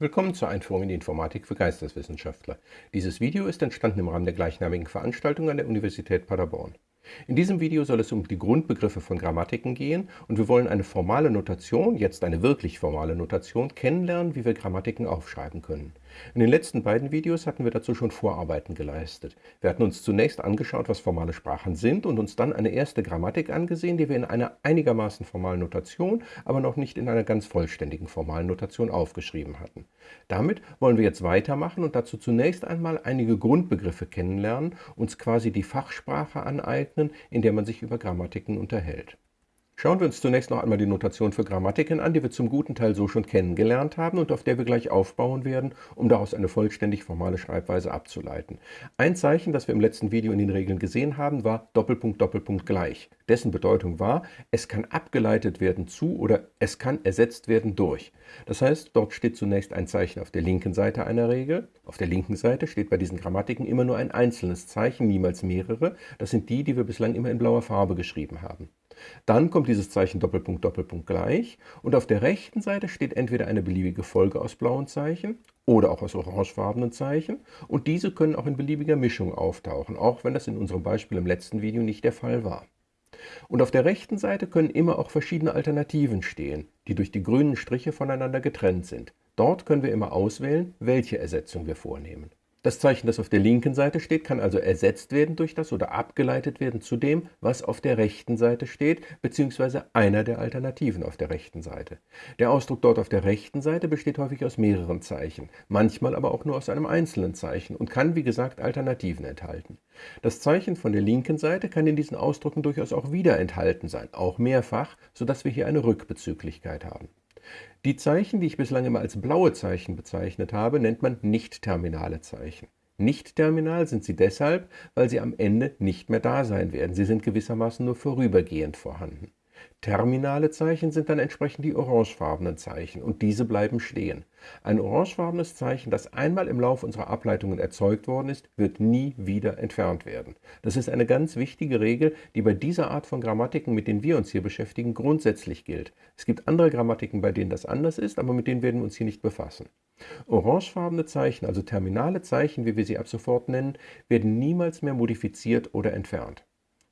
Willkommen zur Einführung in die Informatik für Geisteswissenschaftler. Dieses Video ist entstanden im Rahmen der gleichnamigen Veranstaltung an der Universität Paderborn. In diesem Video soll es um die Grundbegriffe von Grammatiken gehen und wir wollen eine formale Notation, jetzt eine wirklich formale Notation, kennenlernen, wie wir Grammatiken aufschreiben können. In den letzten beiden Videos hatten wir dazu schon Vorarbeiten geleistet. Wir hatten uns zunächst angeschaut, was formale Sprachen sind und uns dann eine erste Grammatik angesehen, die wir in einer einigermaßen formalen Notation, aber noch nicht in einer ganz vollständigen formalen Notation aufgeschrieben hatten. Damit wollen wir jetzt weitermachen und dazu zunächst einmal einige Grundbegriffe kennenlernen, uns quasi die Fachsprache aneignen, in der man sich über Grammatiken unterhält. Schauen wir uns zunächst noch einmal die Notation für Grammatiken an, die wir zum guten Teil so schon kennengelernt haben und auf der wir gleich aufbauen werden, um daraus eine vollständig formale Schreibweise abzuleiten. Ein Zeichen, das wir im letzten Video in den Regeln gesehen haben, war Doppelpunkt Doppelpunkt gleich. Dessen Bedeutung war, es kann abgeleitet werden zu oder es kann ersetzt werden durch. Das heißt, dort steht zunächst ein Zeichen auf der linken Seite einer Regel. Auf der linken Seite steht bei diesen Grammatiken immer nur ein einzelnes Zeichen, niemals mehrere. Das sind die, die wir bislang immer in blauer Farbe geschrieben haben. Dann kommt dieses Zeichen Doppelpunkt Doppelpunkt gleich und auf der rechten Seite steht entweder eine beliebige Folge aus blauen Zeichen oder auch aus orangefarbenen Zeichen und diese können auch in beliebiger Mischung auftauchen, auch wenn das in unserem Beispiel im letzten Video nicht der Fall war. Und auf der rechten Seite können immer auch verschiedene Alternativen stehen, die durch die grünen Striche voneinander getrennt sind. Dort können wir immer auswählen, welche Ersetzung wir vornehmen. Das Zeichen, das auf der linken Seite steht, kann also ersetzt werden durch das oder abgeleitet werden zu dem, was auf der rechten Seite steht, bzw. einer der Alternativen auf der rechten Seite. Der Ausdruck dort auf der rechten Seite besteht häufig aus mehreren Zeichen, manchmal aber auch nur aus einem einzelnen Zeichen und kann, wie gesagt, Alternativen enthalten. Das Zeichen von der linken Seite kann in diesen Ausdrücken durchaus auch wieder enthalten sein, auch mehrfach, sodass wir hier eine Rückbezüglichkeit haben. Die Zeichen, die ich bislang immer als blaue Zeichen bezeichnet habe, nennt man nicht-terminale Zeichen. Nicht-terminal sind sie deshalb, weil sie am Ende nicht mehr da sein werden. Sie sind gewissermaßen nur vorübergehend vorhanden. Terminale Zeichen sind dann entsprechend die orangefarbenen Zeichen und diese bleiben stehen. Ein orangefarbenes Zeichen, das einmal im Laufe unserer Ableitungen erzeugt worden ist, wird nie wieder entfernt werden. Das ist eine ganz wichtige Regel, die bei dieser Art von Grammatiken, mit denen wir uns hier beschäftigen, grundsätzlich gilt. Es gibt andere Grammatiken, bei denen das anders ist, aber mit denen werden wir uns hier nicht befassen. Orangefarbene Zeichen, also terminale Zeichen, wie wir sie ab sofort nennen, werden niemals mehr modifiziert oder entfernt.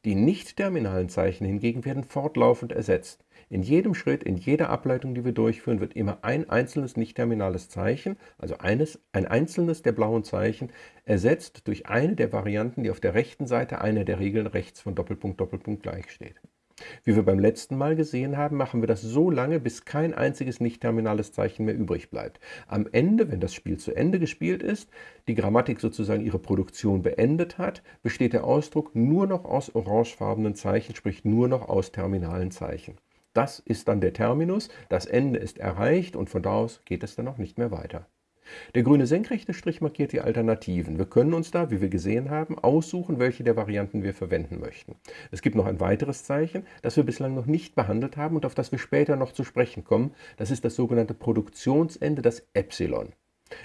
Die nicht-terminalen Zeichen hingegen werden fortlaufend ersetzt. In jedem Schritt, in jeder Ableitung, die wir durchführen, wird immer ein einzelnes nicht-terminales Zeichen, also eines, ein einzelnes der blauen Zeichen, ersetzt durch eine der Varianten, die auf der rechten Seite einer der Regeln rechts von Doppelpunkt Doppelpunkt gleich steht. Wie wir beim letzten Mal gesehen haben, machen wir das so lange, bis kein einziges nicht-terminales Zeichen mehr übrig bleibt. Am Ende, wenn das Spiel zu Ende gespielt ist, die Grammatik sozusagen ihre Produktion beendet hat, besteht der Ausdruck nur noch aus orangefarbenen Zeichen, sprich nur noch aus terminalen Zeichen. Das ist dann der Terminus, das Ende ist erreicht und von da aus geht es dann auch nicht mehr weiter. Der grüne senkrechte Strich markiert die Alternativen. Wir können uns da, wie wir gesehen haben, aussuchen, welche der Varianten wir verwenden möchten. Es gibt noch ein weiteres Zeichen, das wir bislang noch nicht behandelt haben und auf das wir später noch zu sprechen kommen. Das ist das sogenannte Produktionsende, das Epsilon.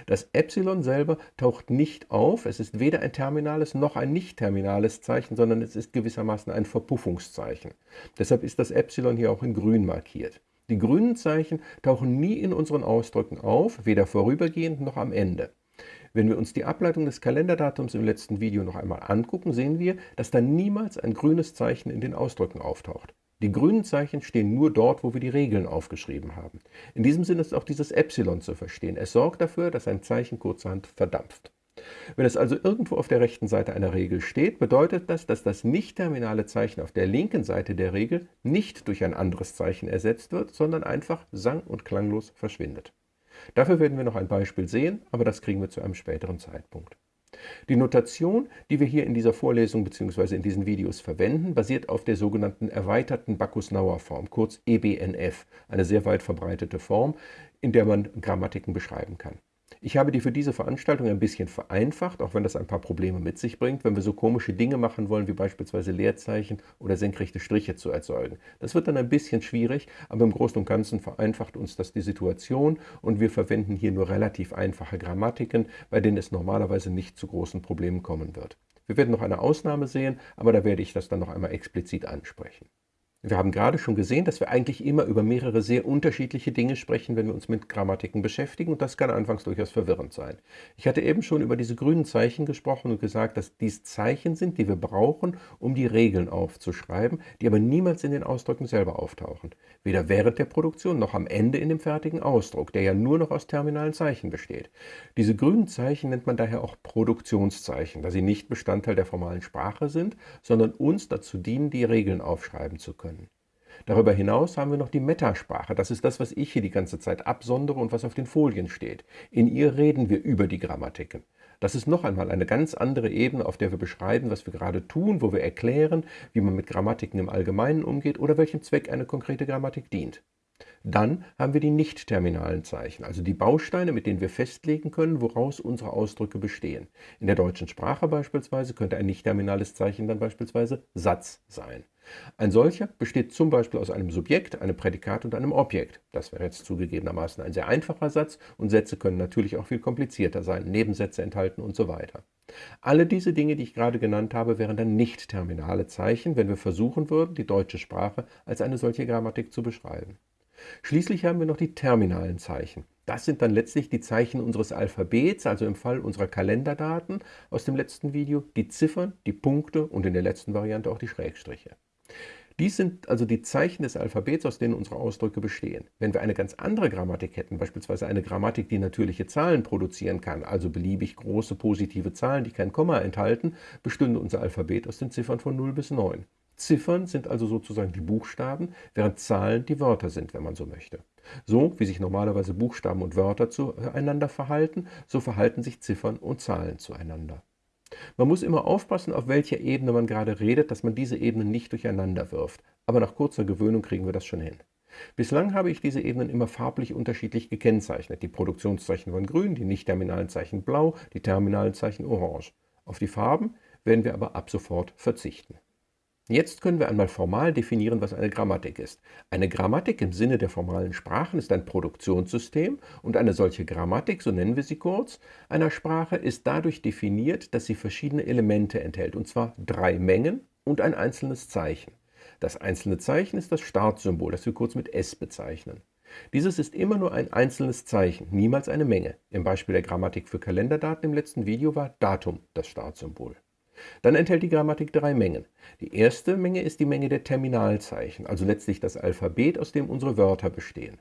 Das Epsilon selber taucht nicht auf, es ist weder ein terminales noch ein nicht-terminales Zeichen, sondern es ist gewissermaßen ein Verpuffungszeichen. Deshalb ist das Epsilon hier auch in grün markiert. Die grünen Zeichen tauchen nie in unseren Ausdrücken auf, weder vorübergehend noch am Ende. Wenn wir uns die Ableitung des Kalenderdatums im letzten Video noch einmal angucken, sehen wir, dass da niemals ein grünes Zeichen in den Ausdrücken auftaucht. Die grünen Zeichen stehen nur dort, wo wir die Regeln aufgeschrieben haben. In diesem Sinne ist auch dieses Epsilon zu verstehen. Es sorgt dafür, dass ein Zeichen kurzerhand verdampft. Wenn es also irgendwo auf der rechten Seite einer Regel steht, bedeutet das, dass das nicht-terminale Zeichen auf der linken Seite der Regel nicht durch ein anderes Zeichen ersetzt wird, sondern einfach sang- und klanglos verschwindet. Dafür werden wir noch ein Beispiel sehen, aber das kriegen wir zu einem späteren Zeitpunkt. Die Notation, die wir hier in dieser Vorlesung bzw. in diesen Videos verwenden, basiert auf der sogenannten erweiterten Bacchus-Nauer-Form, kurz EBNF, eine sehr weit verbreitete Form, in der man Grammatiken beschreiben kann. Ich habe die für diese Veranstaltung ein bisschen vereinfacht, auch wenn das ein paar Probleme mit sich bringt, wenn wir so komische Dinge machen wollen, wie beispielsweise Leerzeichen oder senkrechte Striche zu erzeugen. Das wird dann ein bisschen schwierig, aber im Großen und Ganzen vereinfacht uns das die Situation und wir verwenden hier nur relativ einfache Grammatiken, bei denen es normalerweise nicht zu großen Problemen kommen wird. Wir werden noch eine Ausnahme sehen, aber da werde ich das dann noch einmal explizit ansprechen. Wir haben gerade schon gesehen, dass wir eigentlich immer über mehrere sehr unterschiedliche Dinge sprechen, wenn wir uns mit Grammatiken beschäftigen und das kann anfangs durchaus verwirrend sein. Ich hatte eben schon über diese grünen Zeichen gesprochen und gesagt, dass dies Zeichen sind, die wir brauchen, um die Regeln aufzuschreiben, die aber niemals in den Ausdrücken selber auftauchen. Weder während der Produktion noch am Ende in dem fertigen Ausdruck, der ja nur noch aus terminalen Zeichen besteht. Diese grünen Zeichen nennt man daher auch Produktionszeichen, da sie nicht Bestandteil der formalen Sprache sind, sondern uns dazu dienen, die Regeln aufschreiben zu können. Darüber hinaus haben wir noch die Metasprache. Das ist das, was ich hier die ganze Zeit absondere und was auf den Folien steht. In ihr reden wir über die Grammatiken. Das ist noch einmal eine ganz andere Ebene, auf der wir beschreiben, was wir gerade tun, wo wir erklären, wie man mit Grammatiken im Allgemeinen umgeht oder welchem Zweck eine konkrete Grammatik dient. Dann haben wir die nicht-terminalen Zeichen, also die Bausteine, mit denen wir festlegen können, woraus unsere Ausdrücke bestehen. In der deutschen Sprache beispielsweise könnte ein nicht-terminales Zeichen dann beispielsweise Satz sein. Ein solcher besteht zum Beispiel aus einem Subjekt, einem Prädikat und einem Objekt. Das wäre jetzt zugegebenermaßen ein sehr einfacher Satz und Sätze können natürlich auch viel komplizierter sein, Nebensätze enthalten und so weiter. Alle diese Dinge, die ich gerade genannt habe, wären dann nicht terminale Zeichen, wenn wir versuchen würden, die deutsche Sprache als eine solche Grammatik zu beschreiben. Schließlich haben wir noch die terminalen Zeichen. Das sind dann letztlich die Zeichen unseres Alphabets, also im Fall unserer Kalenderdaten aus dem letzten Video, die Ziffern, die Punkte und in der letzten Variante auch die Schrägstriche. Dies sind also die Zeichen des Alphabets, aus denen unsere Ausdrücke bestehen. Wenn wir eine ganz andere Grammatik hätten, beispielsweise eine Grammatik, die natürliche Zahlen produzieren kann, also beliebig große positive Zahlen, die kein Komma enthalten, bestünde unser Alphabet aus den Ziffern von 0 bis 9. Ziffern sind also sozusagen die Buchstaben, während Zahlen die Wörter sind, wenn man so möchte. So wie sich normalerweise Buchstaben und Wörter zueinander verhalten, so verhalten sich Ziffern und Zahlen zueinander. Man muss immer aufpassen, auf welcher Ebene man gerade redet, dass man diese Ebenen nicht durcheinander wirft. Aber nach kurzer Gewöhnung kriegen wir das schon hin. Bislang habe ich diese Ebenen immer farblich unterschiedlich gekennzeichnet. Die Produktionszeichen waren grün, die nicht-terminalen Zeichen blau, die terminalen Zeichen orange. Auf die Farben werden wir aber ab sofort verzichten. Jetzt können wir einmal formal definieren, was eine Grammatik ist. Eine Grammatik im Sinne der formalen Sprachen ist ein Produktionssystem und eine solche Grammatik, so nennen wir sie kurz, einer Sprache ist dadurch definiert, dass sie verschiedene Elemente enthält, und zwar drei Mengen und ein einzelnes Zeichen. Das einzelne Zeichen ist das Startsymbol, das wir kurz mit S bezeichnen. Dieses ist immer nur ein einzelnes Zeichen, niemals eine Menge. Im Beispiel der Grammatik für Kalenderdaten im letzten Video war Datum das Startsymbol. Dann enthält die Grammatik drei Mengen. Die erste Menge ist die Menge der Terminalzeichen, also letztlich das Alphabet, aus dem unsere Wörter bestehen.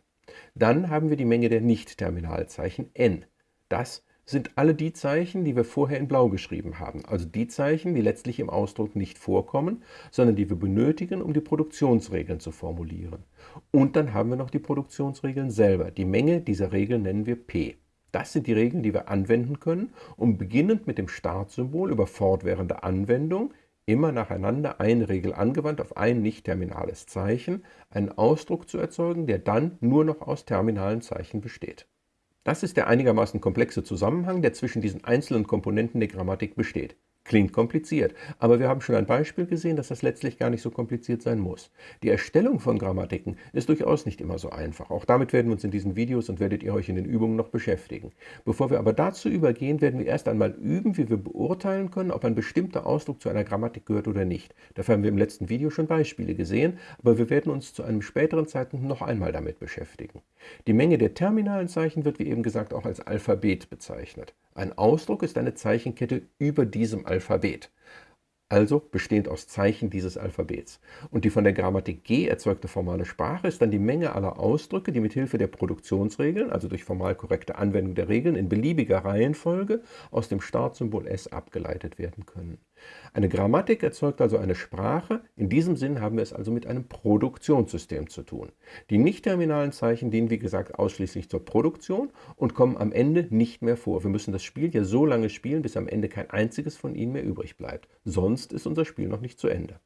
Dann haben wir die Menge der Nicht-Terminalzeichen n. Das sind alle die Zeichen, die wir vorher in blau geschrieben haben, also die Zeichen, die letztlich im Ausdruck nicht vorkommen, sondern die wir benötigen, um die Produktionsregeln zu formulieren. Und dann haben wir noch die Produktionsregeln selber. Die Menge dieser Regeln nennen wir p. Das sind die Regeln, die wir anwenden können, um beginnend mit dem Startsymbol über fortwährende Anwendung immer nacheinander eine Regel angewandt auf ein nicht-terminales Zeichen einen Ausdruck zu erzeugen, der dann nur noch aus terminalen Zeichen besteht. Das ist der einigermaßen komplexe Zusammenhang, der zwischen diesen einzelnen Komponenten der Grammatik besteht. Klingt kompliziert, aber wir haben schon ein Beispiel gesehen, dass das letztlich gar nicht so kompliziert sein muss. Die Erstellung von Grammatiken ist durchaus nicht immer so einfach. Auch damit werden wir uns in diesen Videos und werdet ihr euch in den Übungen noch beschäftigen. Bevor wir aber dazu übergehen, werden wir erst einmal üben, wie wir beurteilen können, ob ein bestimmter Ausdruck zu einer Grammatik gehört oder nicht. Dafür haben wir im letzten Video schon Beispiele gesehen, aber wir werden uns zu einem späteren Zeitpunkt noch einmal damit beschäftigen. Die Menge der terminalen Zeichen wird wie eben gesagt auch als Alphabet bezeichnet. Ein Ausdruck ist eine Zeichenkette über diesem Alphabet also bestehend aus Zeichen dieses Alphabets. Und die von der Grammatik G erzeugte formale Sprache ist dann die Menge aller Ausdrücke, die mit Hilfe der Produktionsregeln, also durch formal korrekte Anwendung der Regeln in beliebiger Reihenfolge aus dem Startsymbol S abgeleitet werden können. Eine Grammatik erzeugt also eine Sprache, in diesem Sinn haben wir es also mit einem Produktionssystem zu tun. Die nicht-terminalen Zeichen dienen wie gesagt ausschließlich zur Produktion und kommen am Ende nicht mehr vor. Wir müssen das Spiel ja so lange spielen, bis am Ende kein einziges von ihnen mehr übrig bleibt. Sonst ist unser Spiel noch nicht zu Ende.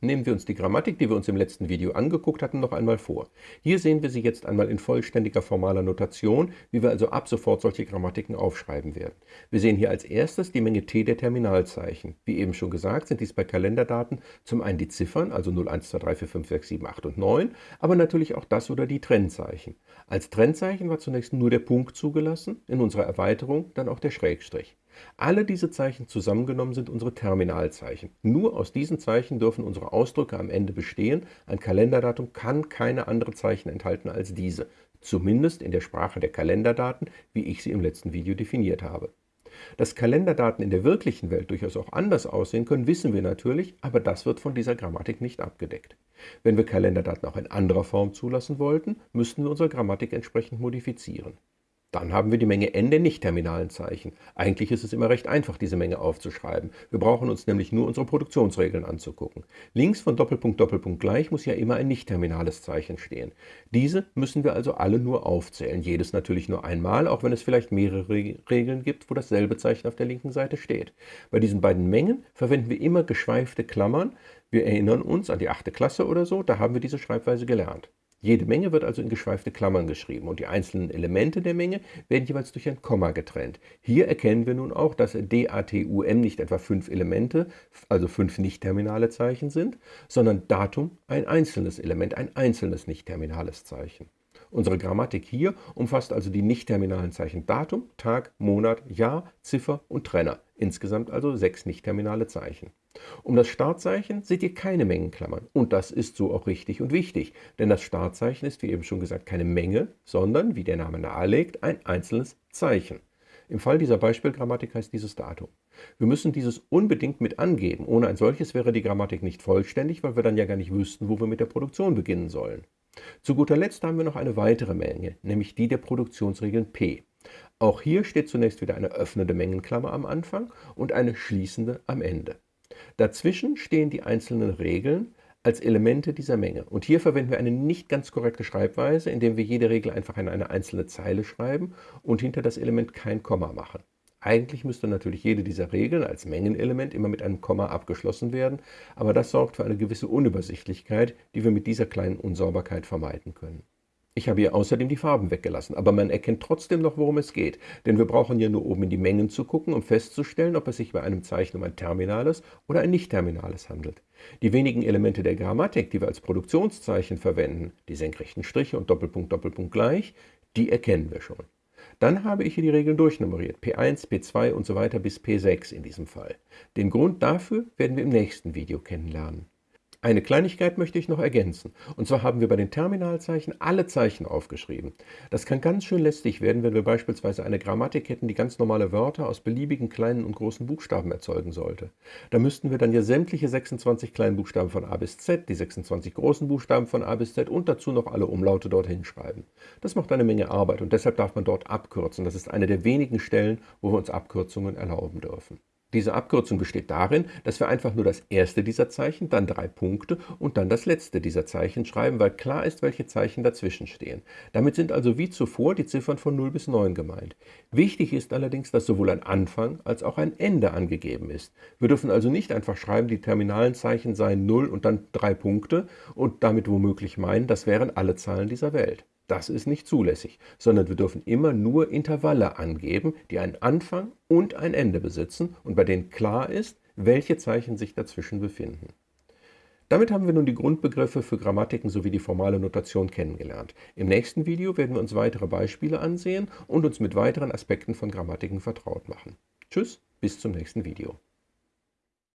Nehmen wir uns die Grammatik, die wir uns im letzten Video angeguckt hatten, noch einmal vor. Hier sehen wir sie jetzt einmal in vollständiger formaler Notation, wie wir also ab sofort solche Grammatiken aufschreiben werden. Wir sehen hier als erstes die Menge t der Terminalzeichen. Wie eben schon gesagt, sind dies bei Kalenderdaten zum einen die Ziffern, also 0, 1, 2, 3, 4, 5, 6, 7, 8 und 9, aber natürlich auch das oder die Trennzeichen. Als Trennzeichen war zunächst nur der Punkt zugelassen, in unserer Erweiterung dann auch der Schrägstrich. Alle diese Zeichen zusammengenommen sind unsere Terminalzeichen. Nur aus diesen Zeichen dürfen unsere Ausdrücke am Ende bestehen. Ein Kalenderdatum kann keine anderen Zeichen enthalten als diese, zumindest in der Sprache der Kalenderdaten, wie ich sie im letzten Video definiert habe. Dass Kalenderdaten in der wirklichen Welt durchaus auch anders aussehen können, wissen wir natürlich, aber das wird von dieser Grammatik nicht abgedeckt. Wenn wir Kalenderdaten auch in anderer Form zulassen wollten, müssten wir unsere Grammatik entsprechend modifizieren. Dann haben wir die Menge n der nicht-terminalen Zeichen. Eigentlich ist es immer recht einfach, diese Menge aufzuschreiben. Wir brauchen uns nämlich nur unsere Produktionsregeln anzugucken. Links von Doppelpunkt Doppelpunkt gleich muss ja immer ein nicht-terminales Zeichen stehen. Diese müssen wir also alle nur aufzählen. Jedes natürlich nur einmal, auch wenn es vielleicht mehrere Regeln gibt, wo dasselbe Zeichen auf der linken Seite steht. Bei diesen beiden Mengen verwenden wir immer geschweifte Klammern. Wir erinnern uns an die achte Klasse oder so, da haben wir diese Schreibweise gelernt. Jede Menge wird also in geschweifte Klammern geschrieben und die einzelnen Elemente der Menge werden jeweils durch ein Komma getrennt. Hier erkennen wir nun auch, dass DATUM nicht etwa fünf Elemente, also fünf nicht-terminale Zeichen sind, sondern Datum ein einzelnes Element, ein einzelnes nicht-terminales Zeichen. Unsere Grammatik hier umfasst also die nicht-terminalen Zeichen Datum, Tag, Monat, Jahr, Ziffer und Trenner, insgesamt also sechs nicht-terminale Zeichen. Um das Startzeichen seht ihr keine Mengenklammern. Und das ist so auch richtig und wichtig, denn das Startzeichen ist, wie eben schon gesagt, keine Menge, sondern, wie der Name nahelegt, ein einzelnes Zeichen. Im Fall dieser Beispielgrammatik heißt dieses Datum. Wir müssen dieses unbedingt mit angeben. Ohne ein solches wäre die Grammatik nicht vollständig, weil wir dann ja gar nicht wüssten, wo wir mit der Produktion beginnen sollen. Zu guter Letzt haben wir noch eine weitere Menge, nämlich die der Produktionsregeln P. Auch hier steht zunächst wieder eine öffnende Mengenklammer am Anfang und eine schließende am Ende. Dazwischen stehen die einzelnen Regeln als Elemente dieser Menge. Und hier verwenden wir eine nicht ganz korrekte Schreibweise, indem wir jede Regel einfach in eine einzelne Zeile schreiben und hinter das Element kein Komma machen. Eigentlich müsste natürlich jede dieser Regeln als Mengenelement immer mit einem Komma abgeschlossen werden, aber das sorgt für eine gewisse Unübersichtlichkeit, die wir mit dieser kleinen Unsauberkeit vermeiden können. Ich habe hier außerdem die Farben weggelassen, aber man erkennt trotzdem noch, worum es geht. Denn wir brauchen ja nur oben in die Mengen zu gucken, um festzustellen, ob es sich bei einem Zeichen um ein terminales oder ein nicht-terminales handelt. Die wenigen Elemente der Grammatik, die wir als Produktionszeichen verwenden, die senkrechten Striche und Doppelpunkt, Doppelpunkt gleich, die erkennen wir schon. Dann habe ich hier die Regeln durchnummeriert, P1, P2 und so weiter bis P6 in diesem Fall. Den Grund dafür werden wir im nächsten Video kennenlernen. Eine Kleinigkeit möchte ich noch ergänzen. Und zwar haben wir bei den Terminalzeichen alle Zeichen aufgeschrieben. Das kann ganz schön lästig werden, wenn wir beispielsweise eine Grammatik hätten, die ganz normale Wörter aus beliebigen kleinen und großen Buchstaben erzeugen sollte. Da müssten wir dann ja sämtliche 26 kleinen Buchstaben von A bis Z, die 26 großen Buchstaben von A bis Z und dazu noch alle Umlaute dorthin schreiben. Das macht eine Menge Arbeit und deshalb darf man dort abkürzen. Das ist eine der wenigen Stellen, wo wir uns Abkürzungen erlauben dürfen. Diese Abkürzung besteht darin, dass wir einfach nur das erste dieser Zeichen, dann drei Punkte und dann das letzte dieser Zeichen schreiben, weil klar ist, welche Zeichen dazwischen stehen. Damit sind also wie zuvor die Ziffern von 0 bis 9 gemeint. Wichtig ist allerdings, dass sowohl ein Anfang als auch ein Ende angegeben ist. Wir dürfen also nicht einfach schreiben, die terminalen Zeichen seien 0 und dann drei Punkte und damit womöglich meinen, das wären alle Zahlen dieser Welt. Das ist nicht zulässig, sondern wir dürfen immer nur Intervalle angeben, die einen Anfang und ein Ende besitzen und bei denen klar ist, welche Zeichen sich dazwischen befinden. Damit haben wir nun die Grundbegriffe für Grammatiken sowie die formale Notation kennengelernt. Im nächsten Video werden wir uns weitere Beispiele ansehen und uns mit weiteren Aspekten von Grammatiken vertraut machen. Tschüss, bis zum nächsten Video.